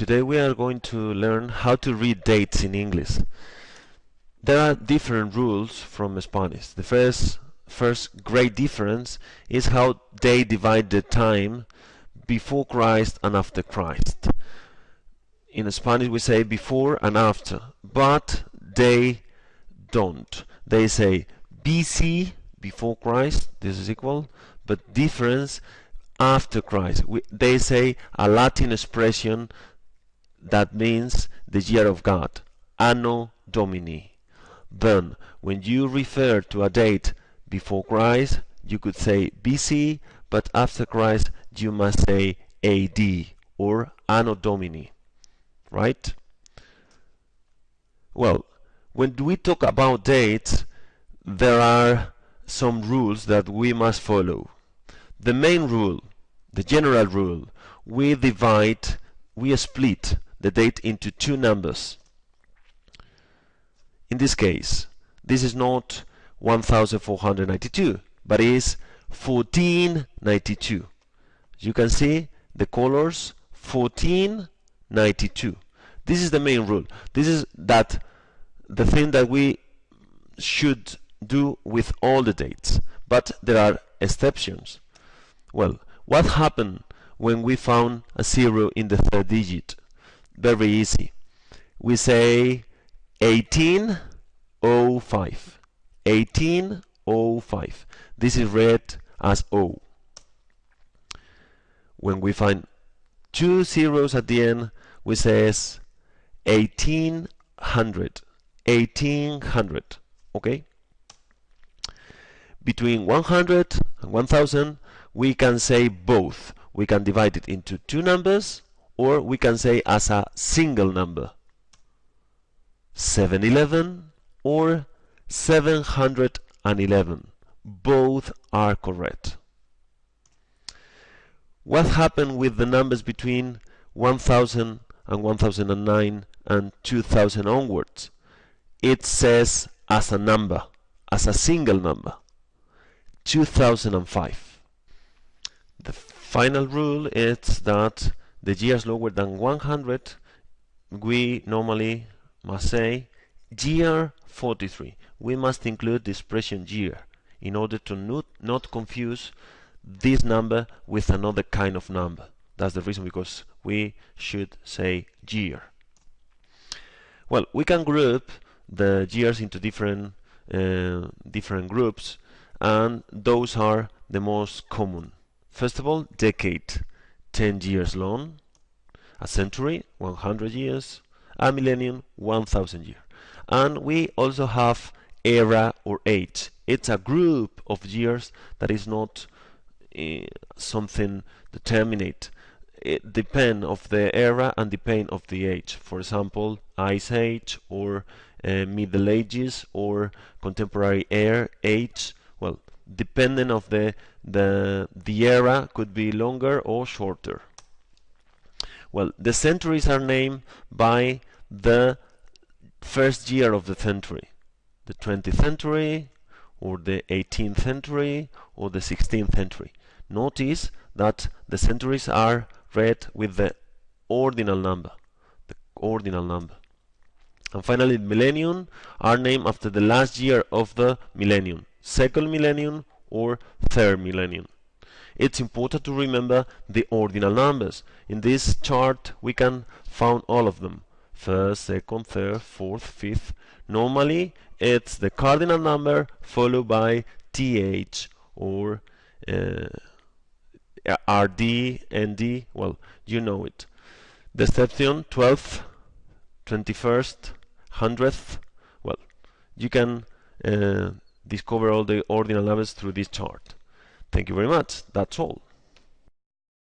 Today we are going to learn how to read dates in English. There are different rules from Spanish. The first first great difference is how they divide the time before Christ and after Christ. In Spanish we say before and after, but they don't. They say BC before Christ, this is equal, but difference after Christ. We, they say a Latin expression that means the year of God, Anno Domini. Then, when you refer to a date before Christ, you could say BC, but after Christ, you must say AD or Anno Domini. Right? Well, when we talk about dates, there are some rules that we must follow. The main rule, the general rule, we divide, we split the date into two numbers. In this case, this is not 1492, but is 1492. You can see the colors 1492. This is the main rule. This is that the thing that we should do with all the dates. But there are exceptions. Well, what happened when we found a zero in the third digit? Very easy. We say 1805. 1805. This is read as O. When we find two zeros at the end, we says 1800. 1800. Okay? Between 100 and 1000, we can say both. We can divide it into two numbers or we can say as a single number. 711 or 711 both are correct. What happened with the numbers between 1000 and 1009 and 2000 onwards? It says as a number as a single number 2005 the final rule is that the years lower than 100 we normally must say year 43 we must include the expression year in order to not, not confuse this number with another kind of number. That's the reason because we should say year. Well we can group the years into different uh, different groups and those are the most common. First of all decade 10 years long, a century, 100 years, a millennium, 1000 years. And we also have era or age. It's a group of years that is not uh, something determinate. It depend of the era and depend of the age. For example, Ice Age or uh, Middle Ages or contemporary air age. Well, depending of the the the era could be longer or shorter. Well the centuries are named by the first year of the century. The 20th century or the 18th century or the 16th century. Notice that the centuries are read with the ordinal number the ordinal number. And finally millennium are named after the last year of the millennium second millennium or third millennium. It's important to remember the ordinal numbers. In this chart we can find all of them. First, second, third, fourth, fifth. Normally it's the cardinal number followed by TH or uh, RD, ND, well, you know it. The exception, 12th, 21st, 100th, well, you can uh, discover all the ordinal numbers through this chart. Thank you very much. That's all.